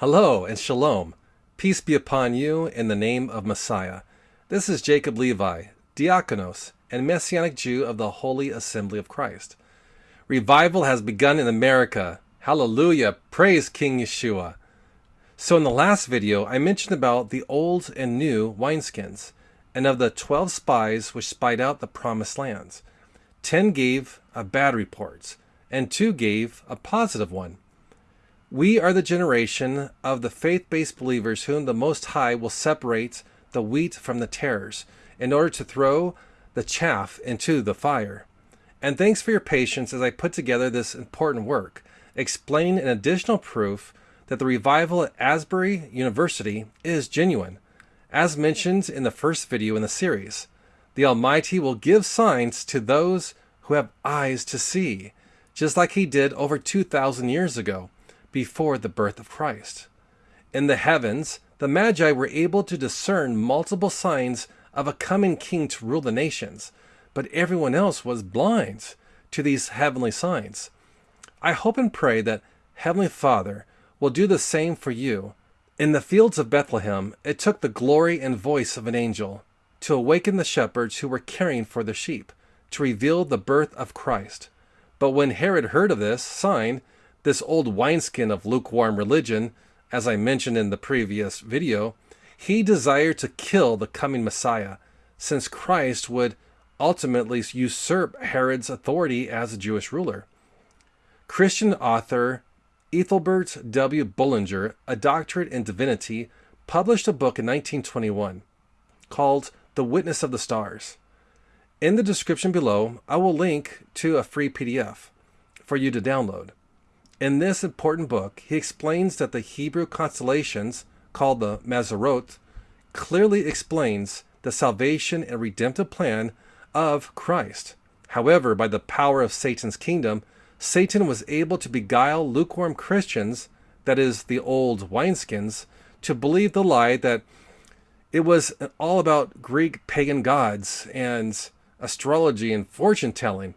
Hello and shalom. Peace be upon you in the name of Messiah. This is Jacob Levi, diakonos and Messianic Jew of the Holy Assembly of Christ. Revival has begun in America. Hallelujah. Praise King Yeshua. So in the last video, I mentioned about the old and new wineskins and of the 12 spies which spied out the promised lands. 10 gave a bad report and 2 gave a positive one. We are the generation of the faith-based believers whom the Most High will separate the wheat from the tares in order to throw the chaff into the fire. And thanks for your patience as I put together this important work, explaining an additional proof that the revival at Asbury University is genuine. As mentioned in the first video in the series, the Almighty will give signs to those who have eyes to see, just like he did over 2,000 years ago before the birth of Christ. In the heavens, the Magi were able to discern multiple signs of a coming king to rule the nations, but everyone else was blind to these heavenly signs. I hope and pray that Heavenly Father will do the same for you. In the fields of Bethlehem, it took the glory and voice of an angel to awaken the shepherds who were caring for the sheep, to reveal the birth of Christ. But when Herod heard of this sign, this old wineskin of lukewarm religion, as I mentioned in the previous video, he desired to kill the coming Messiah, since Christ would ultimately usurp Herod's authority as a Jewish ruler. Christian author Ethelbert W. Bullinger, a doctorate in divinity, published a book in 1921 called The Witness of the Stars. In the description below, I will link to a free PDF for you to download. In this important book, he explains that the Hebrew constellations, called the Mazzaroth, clearly explains the salvation and redemptive plan of Christ. However, by the power of Satan's kingdom, Satan was able to beguile lukewarm Christians, that is, the old wineskins, to believe the lie that it was all about Greek pagan gods and astrology and fortune telling.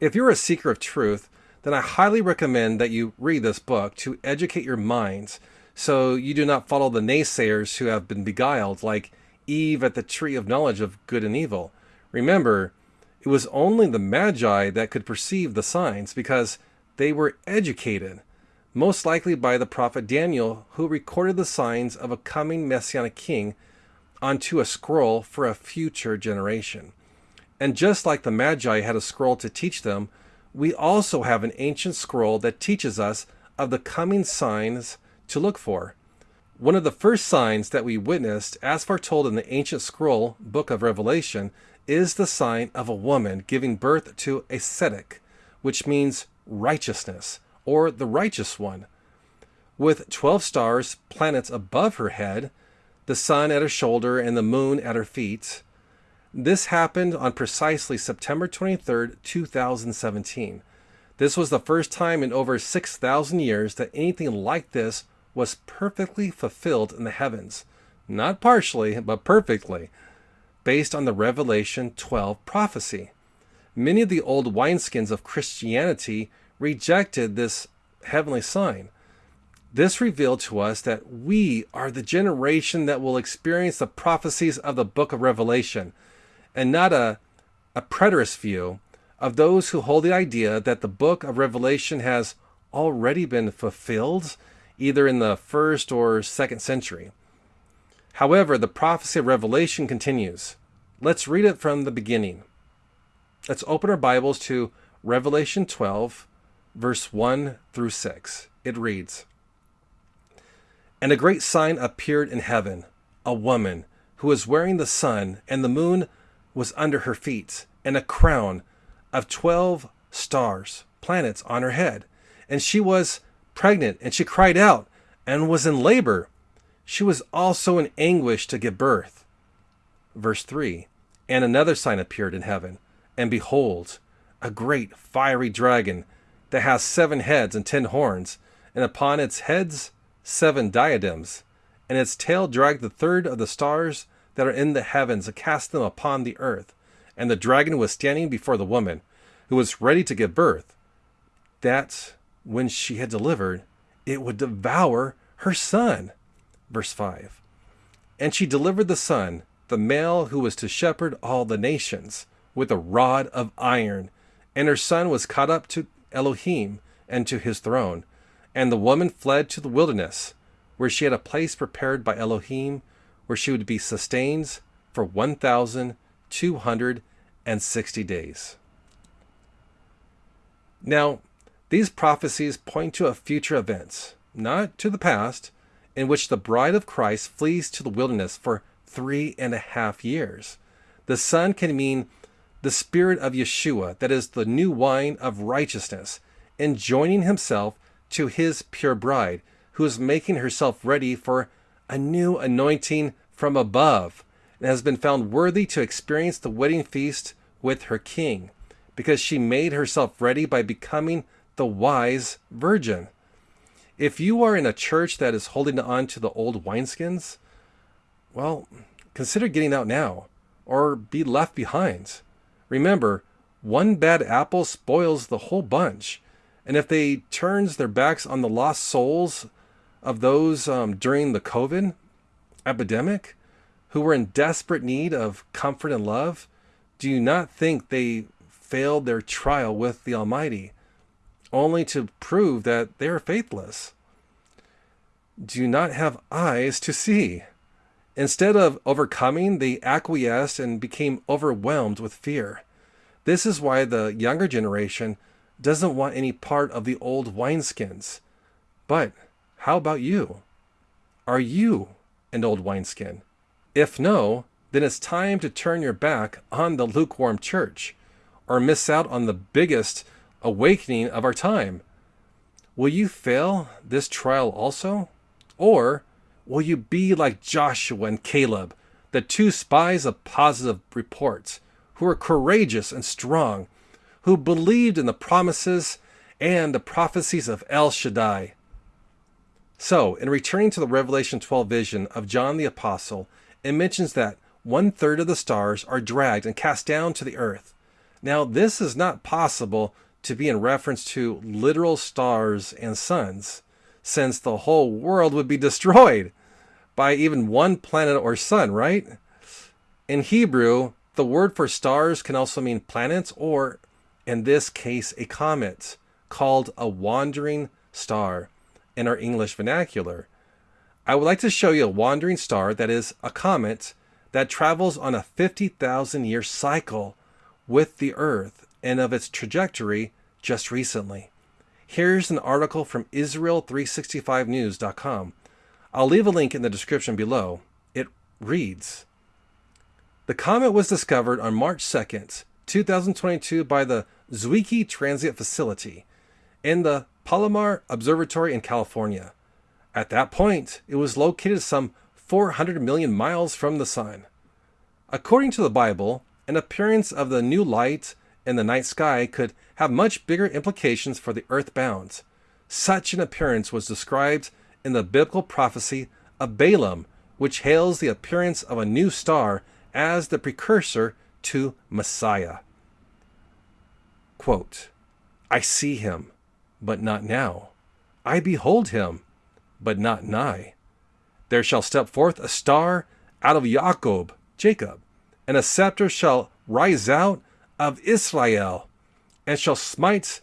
If you're a seeker of truth, then I highly recommend that you read this book to educate your minds so you do not follow the naysayers who have been beguiled, like Eve at the tree of knowledge of good and evil. Remember, it was only the Magi that could perceive the signs because they were educated, most likely by the prophet Daniel, who recorded the signs of a coming messianic king onto a scroll for a future generation. And just like the Magi had a scroll to teach them, we also have an ancient scroll that teaches us of the coming signs to look for. One of the first signs that we witnessed, as foretold in the ancient scroll, Book of Revelation, is the sign of a woman giving birth to a Tzedek, which means righteousness, or the righteous one. With 12 stars, planets above her head, the sun at her shoulder, and the moon at her feet, this happened on precisely September 23, 2017. This was the first time in over 6,000 years that anything like this was perfectly fulfilled in the heavens. Not partially, but perfectly, based on the Revelation 12 prophecy. Many of the old wineskins of Christianity rejected this heavenly sign. This revealed to us that we are the generation that will experience the prophecies of the book of Revelation and not a, a preterist view of those who hold the idea that the book of Revelation has already been fulfilled, either in the first or second century. However, the prophecy of Revelation continues. Let's read it from the beginning. Let's open our Bibles to Revelation 12, verse 1 through 6. It reads And a great sign appeared in heaven, a woman who was wearing the sun and the moon was under her feet, and a crown of twelve stars, planets, on her head. And she was pregnant, and she cried out, and was in labor. She was also in anguish to give birth. Verse 3 And another sign appeared in heaven, and behold, a great fiery dragon that has seven heads and ten horns, and upon its heads seven diadems, and its tail dragged the third of the stars that are in the heavens and cast them upon the earth. And the dragon was standing before the woman, who was ready to give birth, that when she had delivered, it would devour her son. Verse 5. And she delivered the son, the male who was to shepherd all the nations, with a rod of iron. And her son was caught up to Elohim and to his throne. And the woman fled to the wilderness, where she had a place prepared by Elohim, where she would be sustained for 1,260 days. Now, these prophecies point to a future event, not to the past, in which the bride of Christ flees to the wilderness for three and a half years. The Son can mean the Spirit of Yeshua, that is the new wine of righteousness, and joining himself to his pure bride, who is making herself ready for a new anointing from above, and has been found worthy to experience the wedding feast with her king, because she made herself ready by becoming the wise virgin. If you are in a church that is holding on to the old wineskins, well, consider getting out now or be left behind. Remember, one bad apple spoils the whole bunch. And if they turns their backs on the lost souls of those um, during the COVID epidemic who were in desperate need of comfort and love, do you not think they failed their trial with the Almighty, only to prove that they are faithless? Do you not have eyes to see? Instead of overcoming, they acquiesced and became overwhelmed with fear. This is why the younger generation doesn't want any part of the old wineskins. But how about you? Are you an old wineskin? If no, then it's time to turn your back on the lukewarm church or miss out on the biggest awakening of our time. Will you fail this trial also? Or will you be like Joshua and Caleb, the two spies of positive reports, who were courageous and strong, who believed in the promises and the prophecies of El Shaddai? So, in returning to the Revelation 12 vision of John the Apostle, it mentions that one third of the stars are dragged and cast down to the earth. Now, this is not possible to be in reference to literal stars and suns since the whole world would be destroyed by even one planet or sun, right? In Hebrew, the word for stars can also mean planets or, in this case, a comet, called a wandering star in our English vernacular. I would like to show you a wandering star that is a comet that travels on a 50,000 year cycle with the Earth and of its trajectory just recently. Here's an article from Israel365news.com. I'll leave a link in the description below. It reads The comet was discovered on March 2nd, 2022 by the Zwicky Transient Facility in the Palomar Observatory in California. At that point, it was located some 400 million miles from the Sun. According to the Bible, an appearance of the new light in the night sky could have much bigger implications for the earthbound. Such an appearance was described in the biblical prophecy of Balaam, which hails the appearance of a new star as the precursor to Messiah. Quote, I see him, but not now. I behold him, but not nigh. There shall step forth a star out of Jacob, Jacob, and a scepter shall rise out of Israel, and shall smite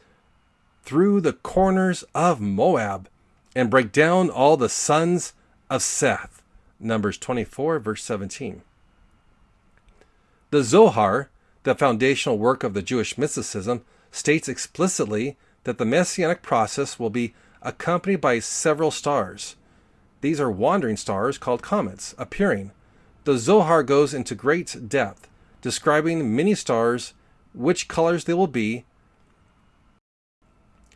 through the corners of Moab, and break down all the sons of Seth. Numbers 24, verse 17. The Zohar, the foundational work of the Jewish mysticism, states explicitly that the messianic process will be accompanied by several stars. These are wandering stars called comets appearing. The Zohar goes into great depth, describing many stars which colors they will be.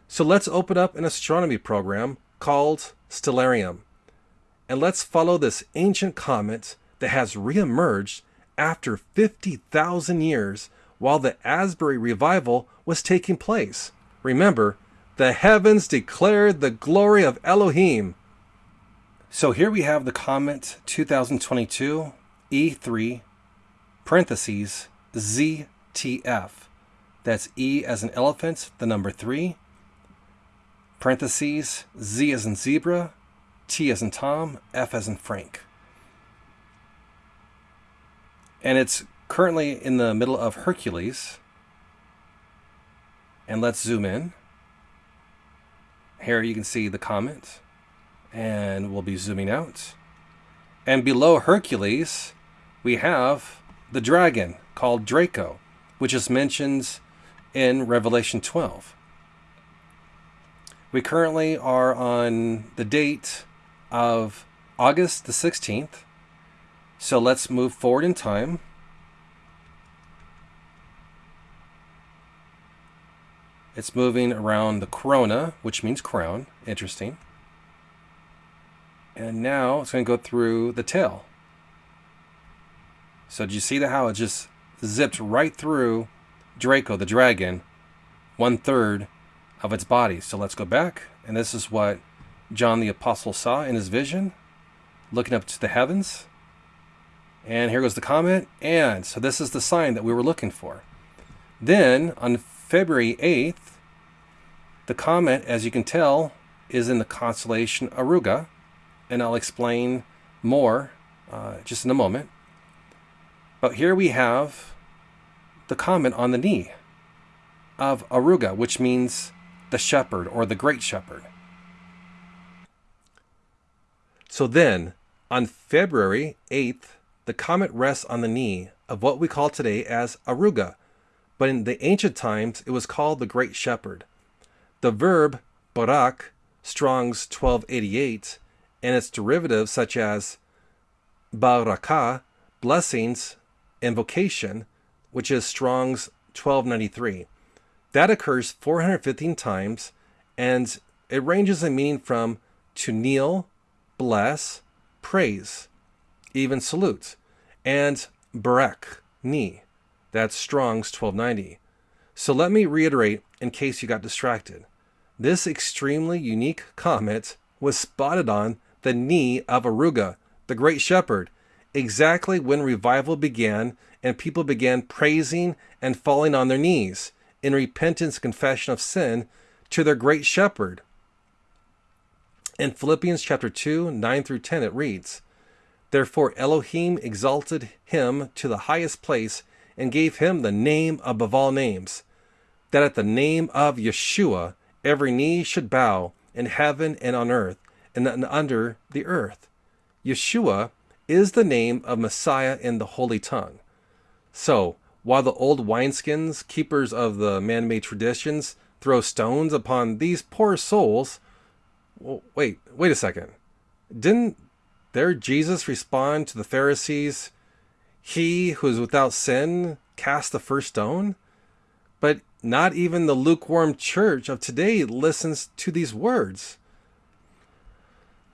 So let's open up an astronomy program called Stellarium. And let's follow this ancient comet that has reemerged after 50,000 years while the Asbury revival was taking place. Remember, the heavens declared the glory of Elohim. So here we have the comet 2022 E3 parentheses ZTF. That's E as an elephant, the number 3, parentheses, Z as in zebra, T as in Tom, F as in Frank. And it's currently in the middle of Hercules. And let's zoom in. Here you can see the comet. And we'll be zooming out. And below Hercules, we have the dragon called Draco, which is mentioned in Revelation 12. We currently are on the date of August the 16th. So let's move forward in time. It's moving around the corona, which means crown. Interesting. And now it's going to go through the tail. So did you see the how it just zipped right through Draco, the dragon, one third of its body. So let's go back. And this is what John the Apostle saw in his vision, looking up to the heavens. And here goes the comet. And so this is the sign that we were looking for. Then on February 8th, the comet, as you can tell, is in the constellation Auriga. And I'll explain more uh, just in a moment. But here we have the comet on the knee of Auriga, which means the shepherd or the great shepherd. So then, on February 8th, the comet rests on the knee of what we call today as Auriga, but in the ancient times it was called the Great Shepherd. The verb barak, Strong's 1288, and its derivatives such as baraka, blessings, invocation, which is Strong's 1293. That occurs 415 times, and it ranges in meaning from to kneel, bless, praise, even salute, and barak, knee. That's Strong's 1290. So let me reiterate in case you got distracted. This extremely unique comet was spotted on the knee of Auriga, the great shepherd, exactly when revival began and people began praising and falling on their knees in repentance confession of sin to their great shepherd. In Philippians chapter 2, 9 through 10, it reads, Therefore Elohim exalted him to the highest place and gave him the name above all names, that at the name of Yeshua every knee should bow in heaven and on earth and under the earth. Yeshua is the name of Messiah in the Holy Tongue. So, while the old wineskins, keepers of the man made traditions, throw stones upon these poor souls, wait, wait a second. Didn't their Jesus respond to the Pharisees, He who is without sin cast the first stone? But not even the lukewarm church of today listens to these words.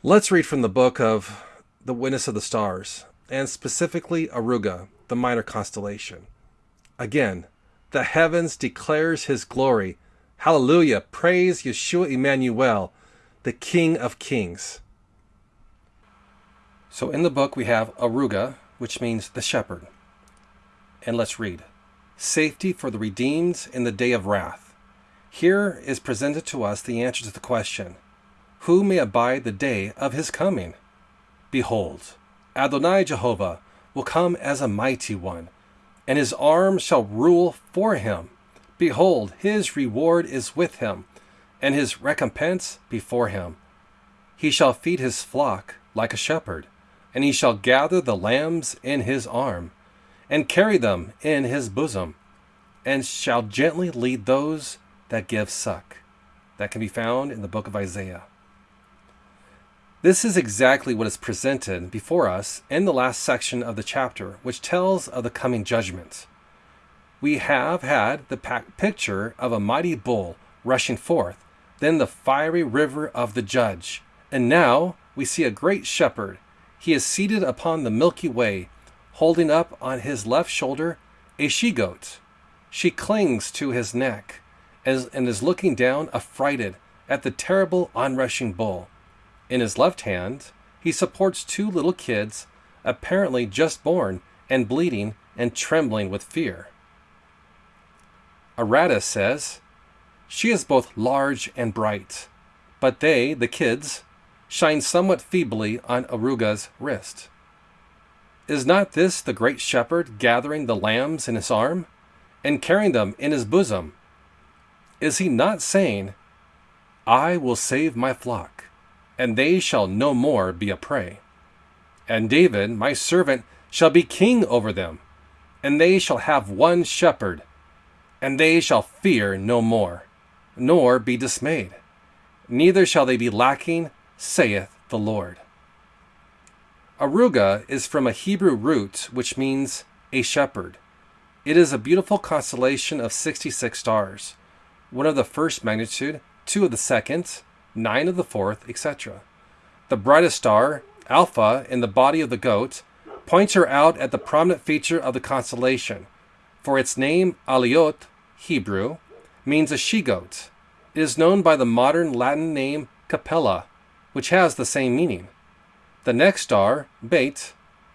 Let's read from the book of The Witness of the Stars, and specifically Aruga, the minor constellation. Again, the heavens declares his glory. Hallelujah! Praise Yeshua Emmanuel, the King of Kings. So in the book we have Auriga, which means the shepherd. And let's read. Safety for the redeemed in the day of wrath. Here is presented to us the answer to the question, Who may abide the day of his coming? Behold, Adonai Jehovah will come as a mighty one, and his arm shall rule for him. Behold, his reward is with him, and his recompense before him. He shall feed his flock like a shepherd, and he shall gather the lambs in his arm, and carry them in his bosom, and shall gently lead those that give suck. That can be found in the book of Isaiah. This is exactly what is presented before us in the last section of the chapter, which tells of the coming judgment. We have had the picture of a mighty bull rushing forth, then the fiery river of the judge, and now we see a great shepherd. He is seated upon the Milky Way, holding up on his left shoulder a she goat. She clings to his neck and is looking down affrighted at the terrible onrushing bull. In his left hand, he supports two little kids, apparently just born and bleeding and trembling with fear. Aratus says, She is both large and bright, but they, the kids, shine somewhat feebly on Aruga's wrist. Is not this the great shepherd gathering the lambs in his arm and carrying them in his bosom? Is he not saying, I will save my flock, and they shall no more be a prey? And David, my servant, shall be king over them, and they shall have one shepherd, and they shall fear no more, nor be dismayed neither shall they be lacking, saith the Lord. Aruga is from a Hebrew root which means a shepherd. It is a beautiful constellation of 66 stars, one of the first magnitude, two of the second, nine of the fourth, etc. The brightest star, Alpha, in the body of the goat, points her out at the prominent feature of the constellation, for its name, Aliot, Hebrew, means a she goat, it is known by the modern Latin name Capella, which has the same meaning. The next star, Beit,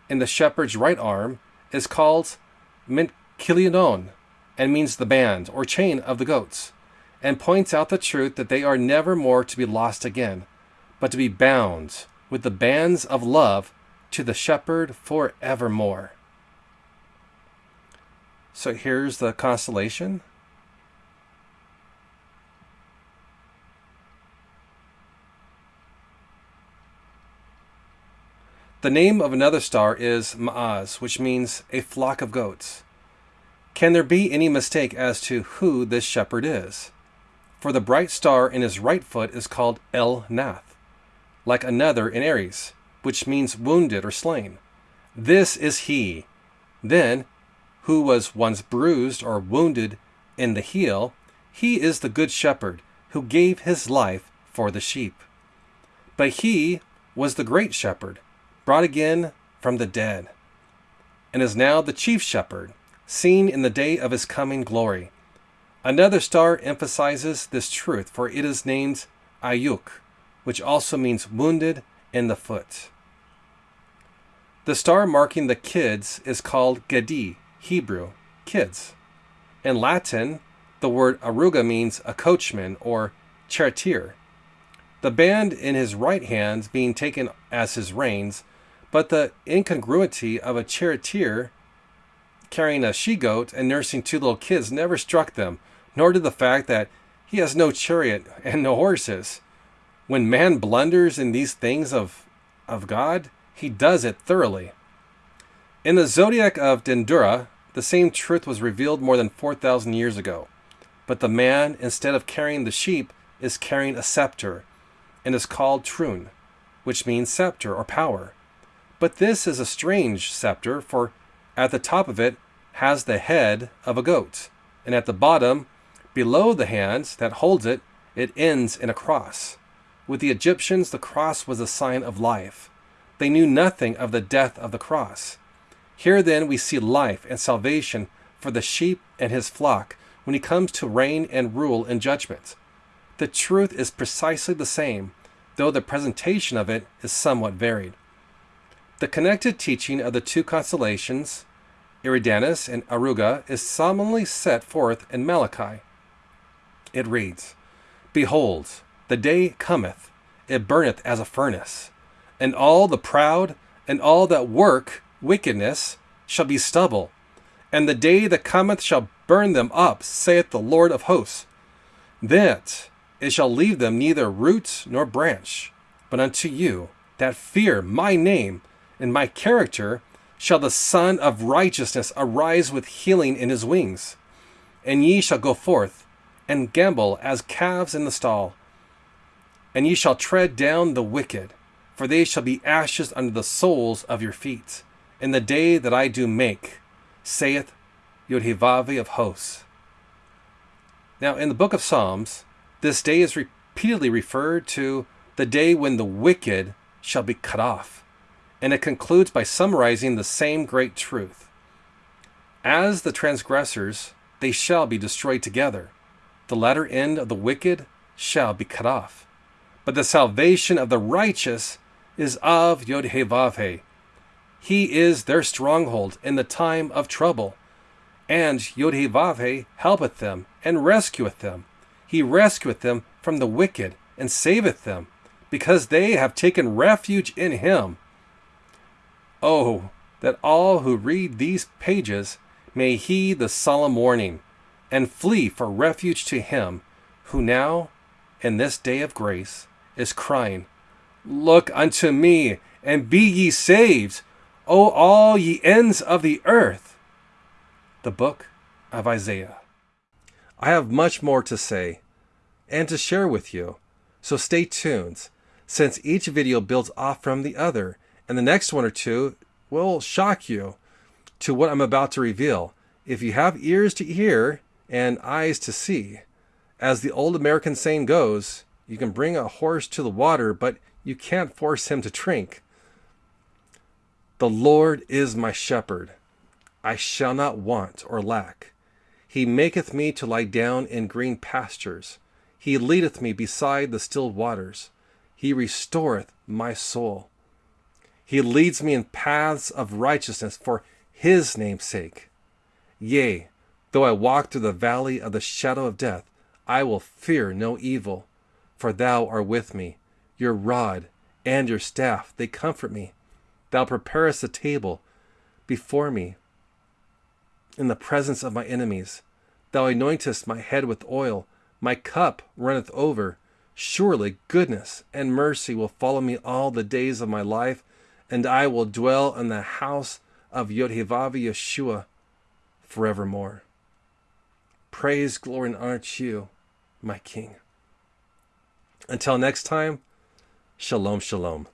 in the shepherd's right arm, is called Menchilion and means the band or chain of the goats, and points out the truth that they are never more to be lost again, but to be bound with the bands of love to the shepherd forevermore. So here's the constellation The name of another star is Ma'az, which means a flock of goats. Can there be any mistake as to who this shepherd is? For the bright star in his right foot is called El Nath, like another in Aries, which means wounded or slain. This is he. Then, who was once bruised or wounded in the heel, he is the good shepherd who gave his life for the sheep. But he was the great shepherd brought again from the dead, and is now the chief shepherd, seen in the day of his coming glory. Another star emphasizes this truth, for it is named Ayuk, which also means wounded in the foot. The star marking the kids is called Gedi, Hebrew, kids. In Latin, the word aruga means a coachman or charioteer. The band in his right hand being taken as his reins but the incongruity of a charioteer carrying a she goat and nursing two little kids never struck them, nor did the fact that he has no chariot and no horses. When man blunders in these things of, of God, he does it thoroughly. In the zodiac of Dendera, the same truth was revealed more than 4,000 years ago. But the man, instead of carrying the sheep, is carrying a scepter, and is called Trun, which means scepter or power. But this is a strange scepter, for at the top of it has the head of a goat, and at the bottom, below the hand that holds it, it ends in a cross. With the Egyptians, the cross was a sign of life. They knew nothing of the death of the cross. Here then we see life and salvation for the sheep and his flock when he comes to reign and rule in judgment. The truth is precisely the same, though the presentation of it is somewhat varied. The connected teaching of the two constellations, Eridanus and Aruga, is solemnly set forth in Malachi. It reads, Behold, the day cometh, it burneth as a furnace, and all the proud and all that work wickedness shall be stubble, and the day that cometh shall burn them up, saith the Lord of hosts. That it shall leave them neither root nor branch, but unto you that fear my name in my character shall the Sun of Righteousness arise with healing in his wings. And ye shall go forth and gambol as calves in the stall. And ye shall tread down the wicked, for they shall be ashes under the soles of your feet, in the day that I do make, saith Yodhivavi of hosts. Now, in the book of Psalms, this day is repeatedly referred to the day when the wicked shall be cut off and it concludes by summarizing the same great truth. As the transgressors, they shall be destroyed together. The latter end of the wicked shall be cut off. But the salvation of the righteous is of Yodhevavhe. He is their stronghold in the time of trouble. And Yodhevavhe helpeth them and rescueth them. He rescueth them from the wicked and saveth them, because they have taken refuge in him. Oh, that all who read these pages may heed the solemn warning, and flee for refuge to him who now, in this day of grace, is crying, Look unto me, and be ye saved, O all ye ends of the earth. The Book of Isaiah. I have much more to say and to share with you, so stay tuned, since each video builds off from the other, and the next one or two will shock you to what I'm about to reveal. If you have ears to hear and eyes to see, as the old American saying goes, you can bring a horse to the water, but you can't force him to drink. The Lord is my shepherd. I shall not want or lack. He maketh me to lie down in green pastures. He leadeth me beside the still waters. He restoreth my soul. He leads me in paths of righteousness for his name's sake. Yea, though I walk through the valley of the shadow of death, I will fear no evil, for thou art with me. Your rod and your staff, they comfort me. Thou preparest a table before me in the presence of my enemies. Thou anointest my head with oil, my cup runneth over. Surely goodness and mercy will follow me all the days of my life, and I will dwell in the house of Yodhevav Yeshua forevermore. Praise, glory, and honor to you, my King. Until next time, shalom, shalom.